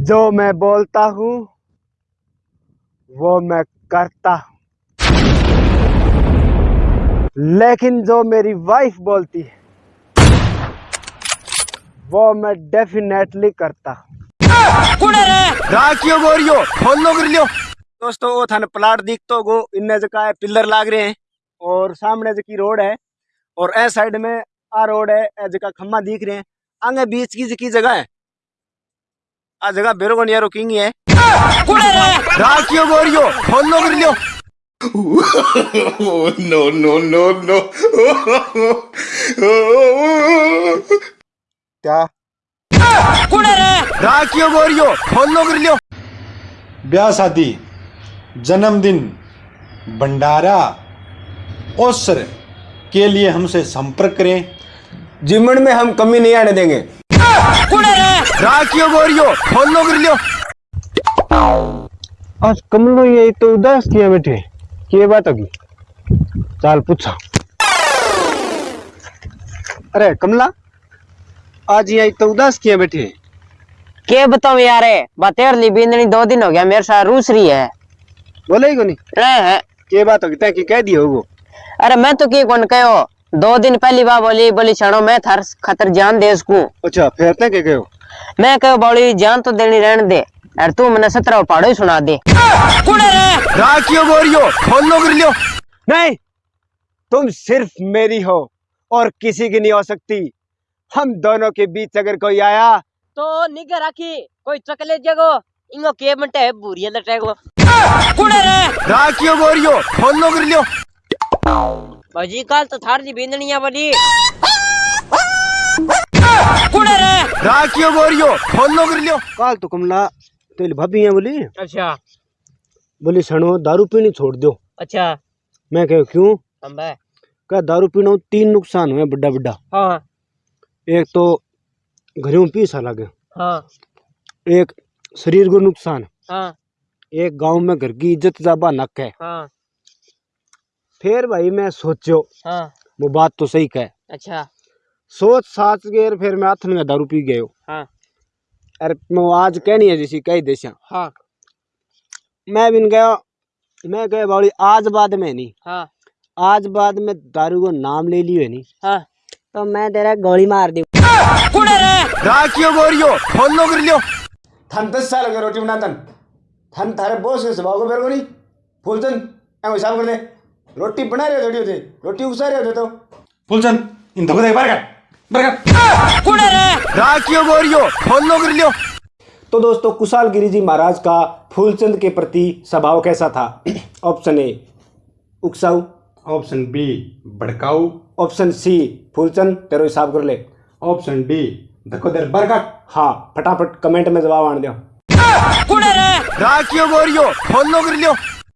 जो मैं बोलता हूँ, वो मैं करता हूँ। लेकिन जो मेरी वाइफ बोलती है, वो मैं डेफिनेटली करता हूँ। दोस्तों, वो थाने प्लाट दिख तो गो, इन्ने जगह पिलर लाग रहे हैं, और सामने जकी रोड है, और ए साइड में आ रोड है, ए जगह खम्मा दिख रहे हैं। आगे बीच की जकी जगह है। आ जगह बेरोगन यारो किंग है। राखियो गोरियो फॉलो कर लियो। Oh, no, no, no, no. क्या? राखियो गोरियो फॉलो कर लियो। ब्याह शादी जन्मदिन भंडारा अवसर के लिए हमसे संपर्क करें। जीवन में हम कमी नहीं आने देंगे। राखियो गोरियो फॉलो कर लियो आज कमलो ये तो उदास किया बैठे। ये बात होगी? चाल पूछा। अरे कमला आज ये तो उदास किया बैठे। के बताऊँ यार बतेरली बिंदनी दो दिन हो गया मेरे साथ रूस रही है। बोले ही को नहीं हैं। ये बात होगी तय की कह दियो वो। अरे मैं तो की कौन कहो? दो दिन पहली बार बोली बोली छड़ो मैं थर खतर जान दे उसको अच्छा फिर तय के कहो? मैं कहो बोली जान तो देनी रहने दे और तू मैंने सत्रह पहाड़ो ही सुना दे। राखियो गोरियो फॉलो कर लियो नहीं तुम सिर्फ़ मेरी हो और किसी की नहीं हो सकती। हम दोनों के बीच अगर कोई आया तो निगे राखी कोई चकले जगो। इंगो के मटे बुरिया लटेगो राखियो गोरियो फॉलो कर लियो भाजी कल तो थार दी बिंदनिया बोली राखियो गोरियो फॉलो कर लियो काल तो कमला तेरी भाभी है बोली अच्छा बोली सणो दारू पीनी छोड़ दो अच्छा मैं कह क्यों अंबे कह दारू पीना तीन नुकसान हुए बड़ा बड़ा हाँ एक तो घरों पीसा लगे हाँ एक शरीर को नुकसान हाँ एक गाँव में घर की इज़्ज़त जाबा नक है हाँ फिर भाई मैं सोचो हाँ। वो बात तो सही कह। अच्छा। सोच साच गए फिर मैं हाथ में दारू पी गयो। हाँ। अरे मैं आज कहनी है जैसी कई देशा हाँ। मैं बिन गया मैं गया बाड़ी आज बाद में नहीं। हाँ। आज बाद में दारू को नाम ले लियो है नहीं। हाँ। तो मैं तेरा गोली मार दी। राखियो गोरियो कर लियो थन दस साल रोटी बनातन। थन थारे बॉस के स्वभाव को बेर को नहीं फूलचंद ऐ हिसाब कर दे। रोटी बना रहे हो थोड़ी होते रोटी उसा रहे होते तो। फुलचंद इन धोखे दे बरकत बरकत राखियो गोरियो फॉलो कर लियो तो दोस्तों कुशाल गिरी जी महाराज का फूलचंद के प्रति स्वभाव कैसा था? ऑप्शन ए उकसाऊ। ऑप्शन बी भड़काऊ। ऑप्शन सी फूलचंद तेरो हिसाब कर ले। ऑप्शन डी धक्को दे बरकत हाँ फटाफट कमेंट में जवाब आने दो।